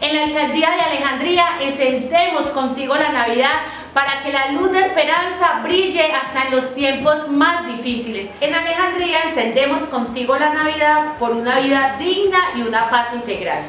En la Alcaldía de Alejandría encendemos contigo la Navidad para que la luz de esperanza brille hasta en los tiempos más difíciles. En Alejandría encendemos contigo la Navidad por una vida digna y una paz integral.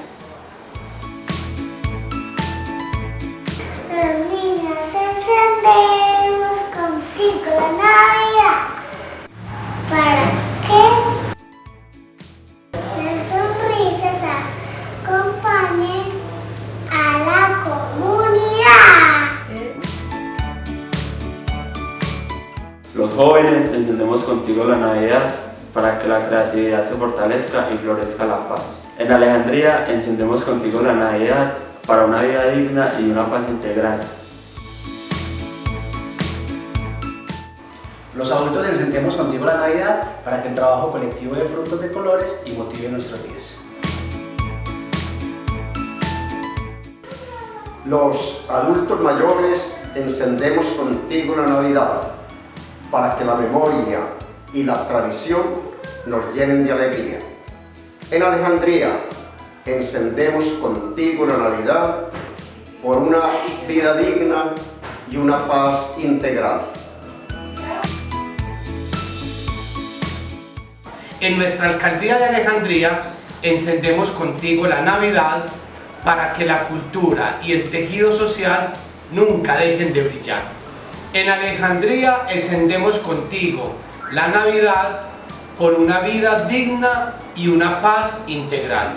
Los jóvenes encendemos contigo la Navidad para que la creatividad se fortalezca y florezca la paz. En Alejandría encendemos contigo la Navidad para una vida digna y una paz integral. Los adultos encendemos contigo la Navidad para que el trabajo colectivo dé frutos de colores y motive nuestros días. Los adultos mayores encendemos contigo la Navidad para que la memoria y la tradición nos llenen de alegría. En Alejandría encendemos contigo la Navidad por una vida digna y una paz integral. En nuestra alcaldía de Alejandría encendemos contigo la Navidad para que la cultura y el tejido social nunca dejen de brillar. En Alejandría encendemos contigo la Navidad por una vida digna y una paz integral.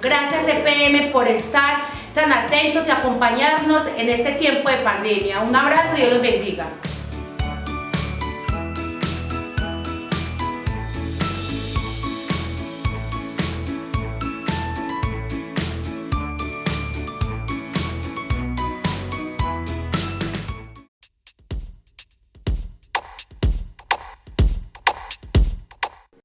Gracias EPM por estar tan atentos y acompañarnos en este tiempo de pandemia. Un abrazo y Dios los bendiga.